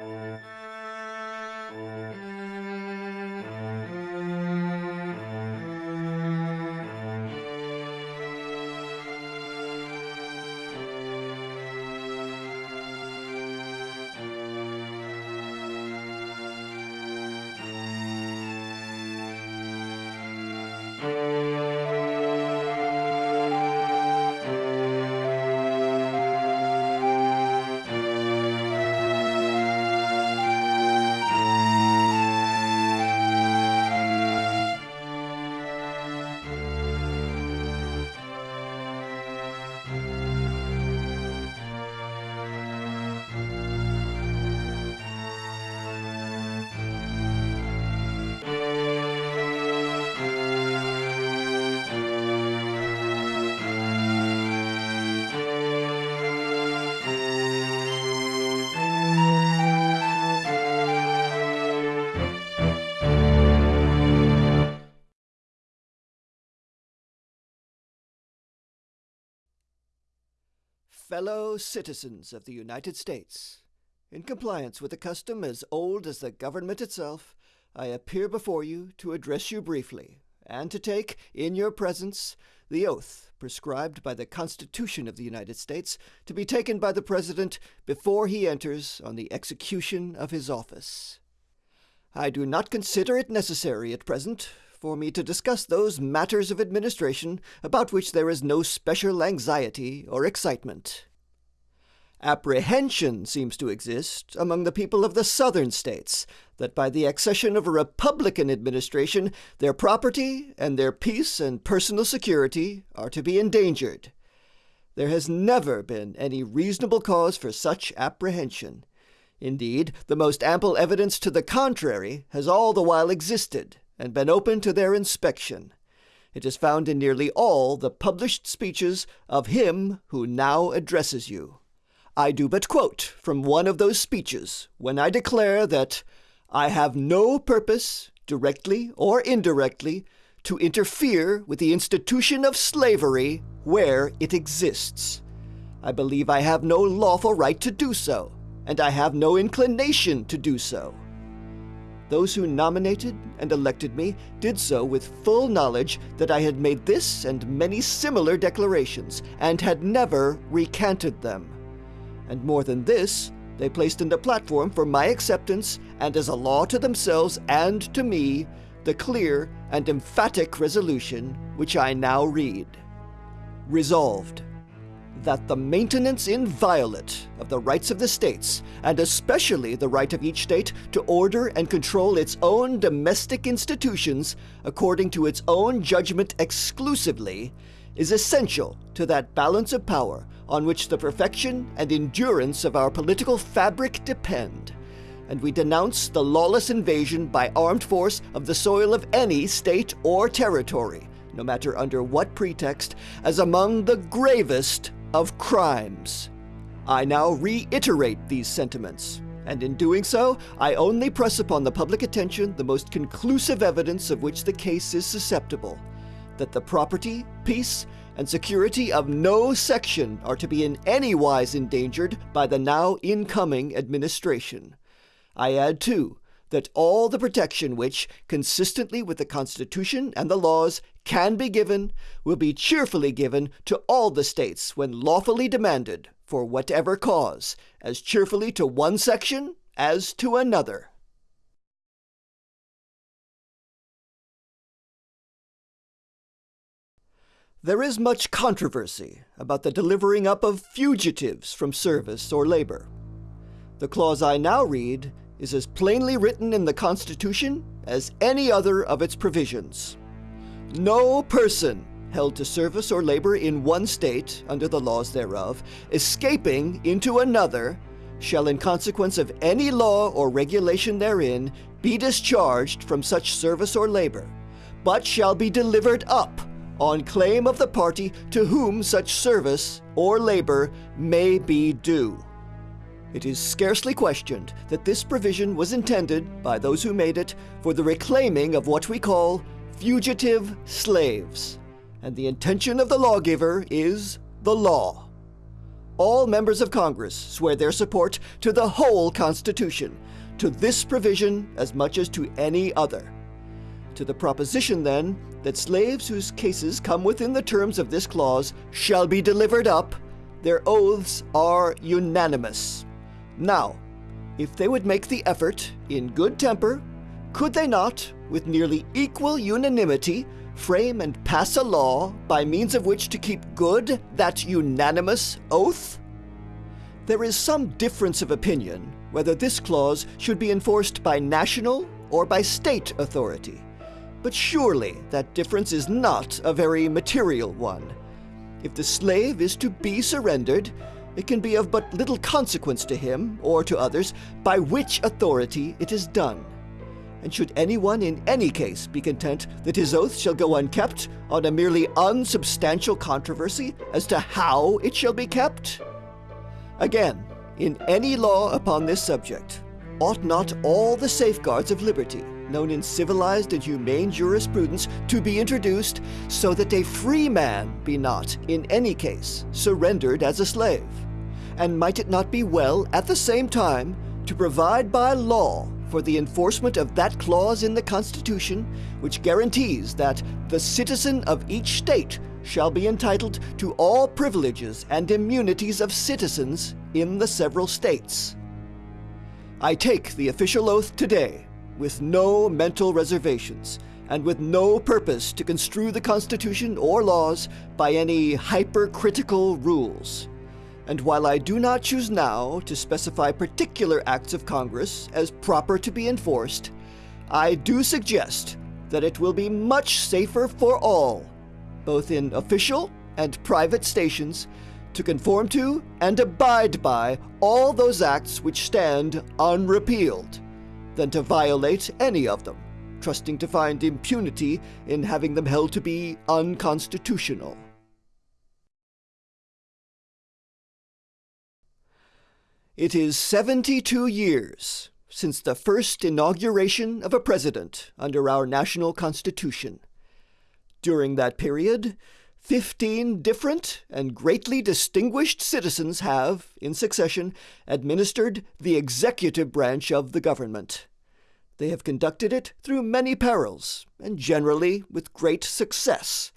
Thank you. Fellow citizens of the United States, in compliance with a custom as old as the government itself, I appear before you to address you briefly, and to take, in your presence, the oath prescribed by the Constitution of the United States to be taken by the President before he enters on the execution of his office. I do not consider it necessary at present for me to discuss those matters of administration about which there is no special anxiety or excitement. Apprehension seems to exist among the people of the Southern states that by the accession of a Republican administration their property and their peace and personal security are to be endangered. There has never been any reasonable cause for such apprehension. Indeed, the most ample evidence to the contrary has all the while existed and been open to their inspection. It is found in nearly all the published speeches of him who now addresses you. I do but quote from one of those speeches when I declare that I have no purpose, directly or indirectly, to interfere with the institution of slavery where it exists. I believe I have no lawful right to do so, and I have no inclination to do so. Those who nominated and elected me did so with full knowledge that I had made this and many similar declarations, and had never recanted them. And more than this, they placed in the platform for my acceptance, and as a law to themselves and to me, the clear and emphatic resolution which I now read. Resolved that the maintenance inviolate of the rights of the states, and especially the right of each state to order and control its own domestic institutions according to its own judgment exclusively, is essential to that balance of power on which the perfection and endurance of our political fabric depend. And we denounce the lawless invasion by armed force of the soil of any state or territory, no matter under what pretext, as among the gravest of crimes. I now reiterate these sentiments, and in doing so, I only press upon the public attention the most conclusive evidence of which the case is susceptible that the property, peace, and security of no section are to be in any wise endangered by the now incoming administration. I add, too, that all the protection which, consistently with the Constitution and the laws, can be given, will be cheerfully given to all the states when lawfully demanded, for whatever cause, as cheerfully to one section as to another. There is much controversy about the delivering up of fugitives from service or labor. The clause I now read is as plainly written in the Constitution as any other of its provisions. No person held to service or labor in one state under the laws thereof, escaping into another, shall in consequence of any law or regulation therein be discharged from such service or labor, but shall be delivered up on claim of the party to whom such service or labor may be due. It is scarcely questioned that this provision was intended, by those who made it, for the reclaiming of what we call fugitive slaves, and the intention of the lawgiver is the law. all members of Congress swear their support to the whole Constitution, to this provision as much as to any other. To the proposition, then, that slaves whose cases come within the terms of this clause shall be delivered up, their oaths are unanimous. Now, if they would make the effort in good temper, could they not, with nearly equal unanimity, frame and pass a law by means of which to keep good that unanimous oath? There is some difference of opinion whether this clause should be enforced by national or by state authority. But surely that difference is not a very material one. If the slave is to be surrendered, it can be of but little consequence to him or to others by which authority it is done. And should anyone in any case be content that his oath shall go unkept on a merely unsubstantial controversy as to how it shall be kept? Again, in any law upon this subject, ought not all the safeguards of liberty, known in civilized and humane jurisprudence, to be introduced so that a free man be not, in any case, surrendered as a slave? And might it not be well, at the same time, to provide by law for the enforcement of that clause in the Constitution which guarantees that the citizen of each state shall be entitled to all privileges and immunities of citizens in the several states. I take the official oath today with no mental reservations and with no purpose to construe the Constitution or laws by any hypercritical rules. And while I do not choose now to specify particular acts of Congress as proper to be enforced, I do suggest that it will be much safer for all, both in official and private stations, to conform to and abide by all those acts which stand unrepealed, than to violate any of them, trusting to find impunity in having them held to be unconstitutional. It is 72 years since the first inauguration of a president under our national constitution. During that period, 15 different and greatly distinguished citizens have, in succession, administered the executive branch of the government. They have conducted it through many perils, and generally with great success.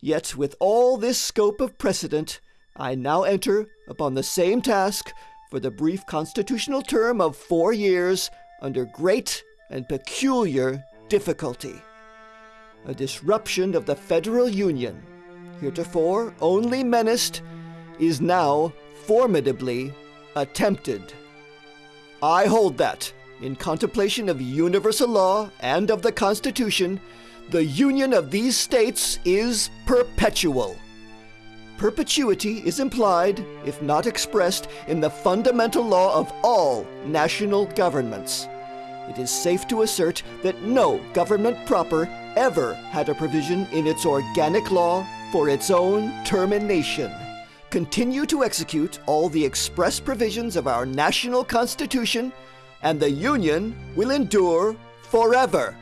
Yet, with all this scope of precedent, I now enter upon the same task for the brief constitutional term of four years under great and peculiar difficulty. A disruption of the federal union, heretofore only menaced, is now formidably attempted. I hold that, in contemplation of universal law and of the Constitution, the union of these states is perpetual perpetuity is implied, if not expressed, in the fundamental law of all national governments. It is safe to assert that no government proper ever had a provision in its organic law for its own termination. Continue to execute all the express provisions of our national constitution, and the Union will endure forever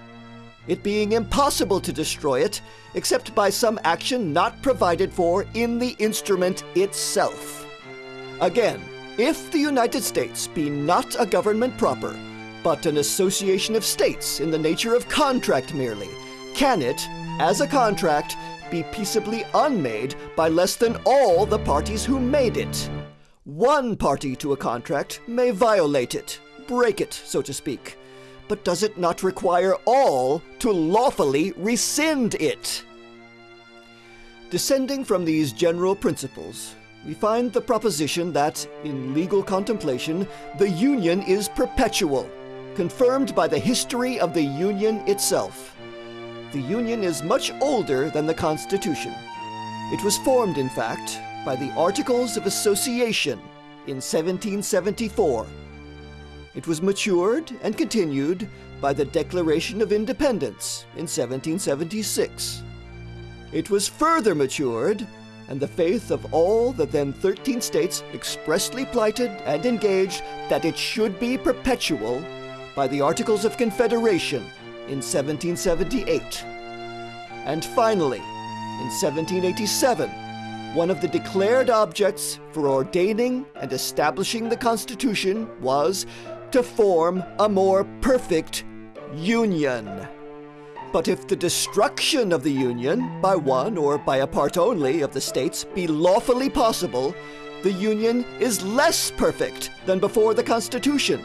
it being impossible to destroy it except by some action not provided for in the instrument itself. Again, if the United States be not a government proper, but an association of states in the nature of contract merely, can it, as a contract, be peaceably unmade by less than all the parties who made it? One party to a contract may violate it, break it, so to speak but does it not require all to lawfully rescind it? Descending from these general principles, we find the proposition that, in legal contemplation, the Union is perpetual, confirmed by the history of the Union itself. The Union is much older than the Constitution. It was formed, in fact, by the Articles of Association in 1774 it was matured and continued by the Declaration of Independence in 1776. It was further matured, and the faith of all the then 13 states expressly plighted and engaged that it should be perpetual by the Articles of Confederation in 1778. And finally, in 1787, one of the declared objects for ordaining and establishing the Constitution was to form a more perfect union. But if the destruction of the Union, by one or by a part only of the states, be lawfully possible, the Union is less perfect than before the Constitution,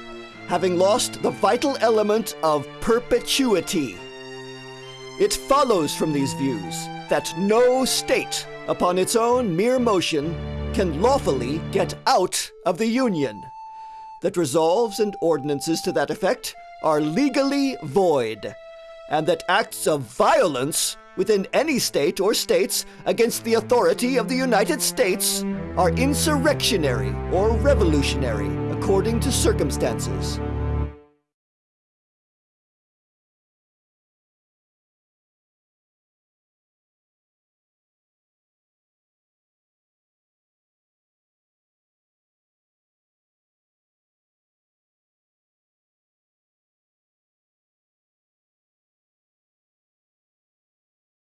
having lost the vital element of perpetuity. It follows from these views that no state, upon its own mere motion, can lawfully get out of the Union, that resolves and ordinances to that effect are legally void and that acts of violence within any state or states against the authority of the United States are insurrectionary or revolutionary according to circumstances.